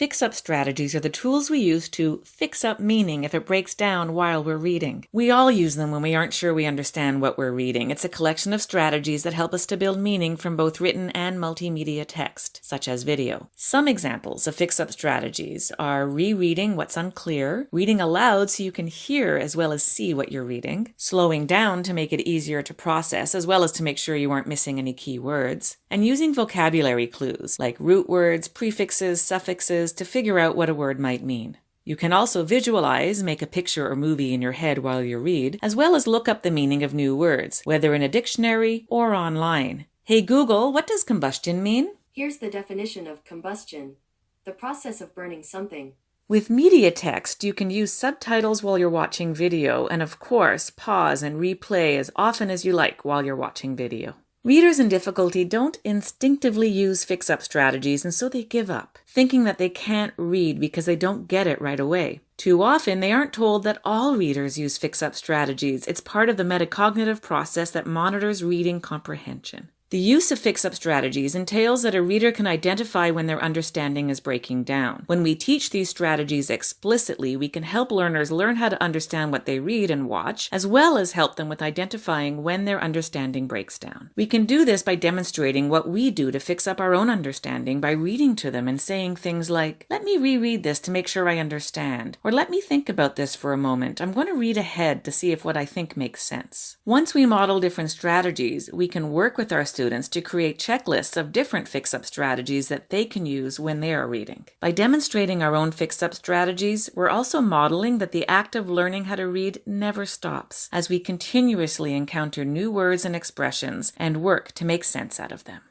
Fix up strategies are the tools we use to fix up meaning if it breaks down while we're reading. We all use them when we aren't sure we understand what we're reading. It's a collection of strategies that help us to build meaning from both written and multimedia text, such as video. Some examples of fix up strategies are rereading what's unclear, reading aloud so you can hear as well as see what you're reading, slowing down to make it easier to process as well as to make sure you aren't missing any key words, and using vocabulary clues like root words, prefixes, suffixes to figure out what a word might mean. You can also visualize, make a picture or movie in your head while you read, as well as look up the meaning of new words, whether in a dictionary or online. Hey Google, what does combustion mean? Here's the definition of combustion the process of burning something. With media text, you can use subtitles while you're watching video, and of course, pause and replay as often as you like while you're watching video. Readers in difficulty don't instinctively use fix up strategies, and so they give up, thinking that they can't read because they don't get it right away. Too often, they aren't told that all readers use fix up strategies. It's part of the metacognitive process that monitors reading comprehension. The use of fix up strategies entails that a reader can identify when their understanding is breaking down. When we teach these strategies explicitly, we can help learners learn how to understand what they read and watch, as well as help them with identifying when their understanding breaks down. We can do this by demonstrating what we do to fix up our own understanding by reading to them and saying things like, Let me reread this to make sure I understand, or let me think about this for a moment. I'm going to read ahead to see if what I think makes sense. Once we model different strategies, we can work with our students students to create checklists of different fix up strategies that they can use when they are reading. By demonstrating our own fix up strategies, we're also modeling that the act of learning how to read never stops as we continuously encounter new words and expressions and work to make sense out of them.